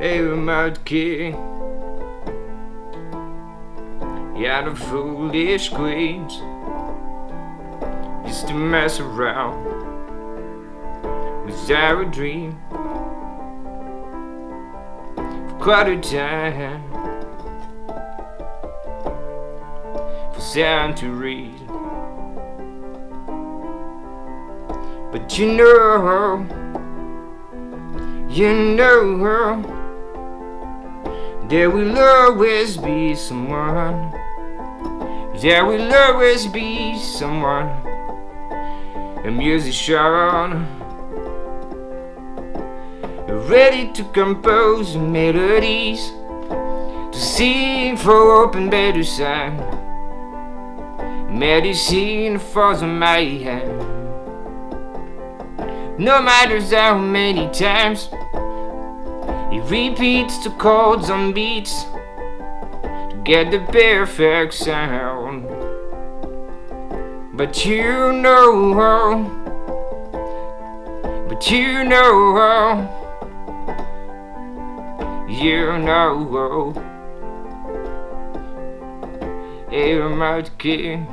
a remote key Yeah, the foolish queens. Used to mess around Was our dream. For quite a time For read. But you know her, You know there will always be someone. There will always be someone. A musician. Ready to compose melodies. To sing for open sound Medicine for the mayhem No matter how many times he repeats the chords on beats to get the perfect sound. But you know how, but you know how, you know how. I'm out king,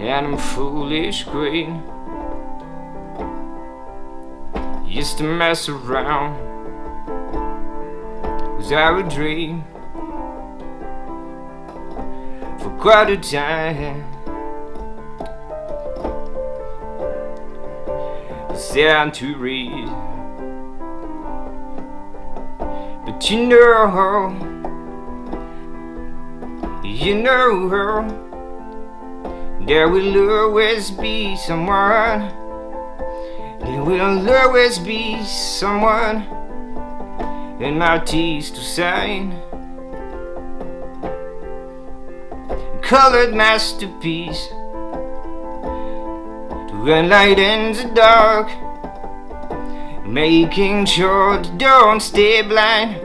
and I'm foolish queen used to mess around. Was our dream? For quite a time. It's time to read But you know her. You know her. There will always be someone there will always be someone in my teeth to sign. Colored masterpiece To enlighten the dark. Making sure the don't stay blind.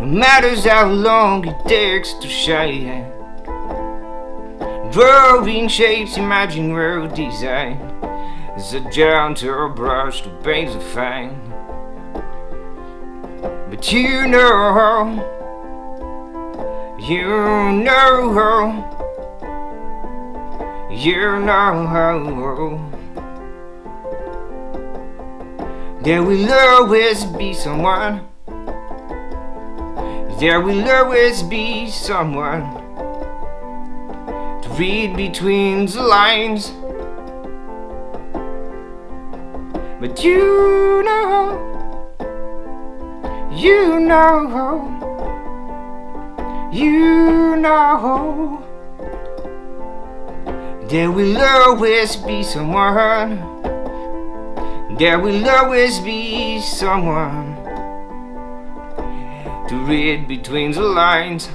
No matter how long it takes to shine Drawing shapes, imagine world design. As a gentle brush to paint the fine. But you know You know You know There will always be someone. There will always be someone read between the lines. But you know You know You know There will always be someone There will always be someone To read between the lines